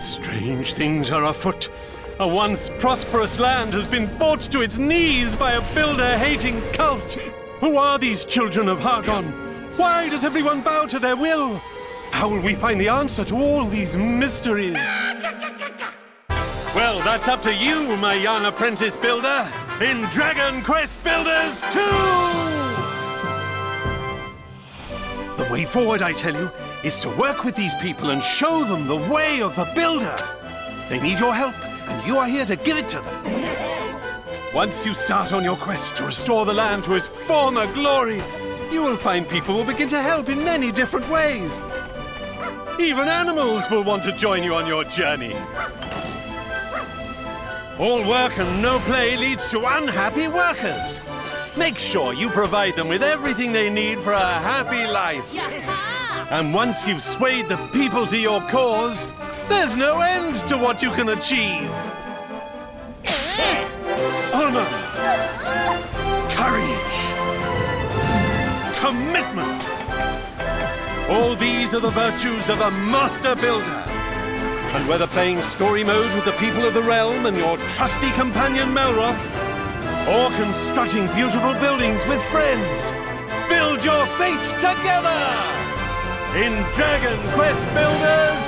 Strange things are afoot. A once prosperous land has been brought to its knees by a builder-hating cult. Who are these children of Hargon? Why does everyone bow to their will? How will we find the answer to all these mysteries? Well, that's up to you, my young apprentice builder, in Dragon Quest Builders 2! The way forward, I tell you, is to work with these people and show them the way of the builder. They need your help, and you are here to give it to them. Once you start on your quest to restore the land to its former glory, you will find people will begin to help in many different ways. Even animals will want to join you on your journey. All work and no play leads to unhappy workers. Make sure you provide them with everything they need for a happy life. And once you've swayed the people to your cause, there's no end to what you can achieve. Honor, courage, commitment. All these are the virtues of a master builder. And whether playing story mode with the people of the realm and your trusty companion Malroth, or constructing beautiful buildings with friends, build your fate together! In Dragon Quest Builders 2!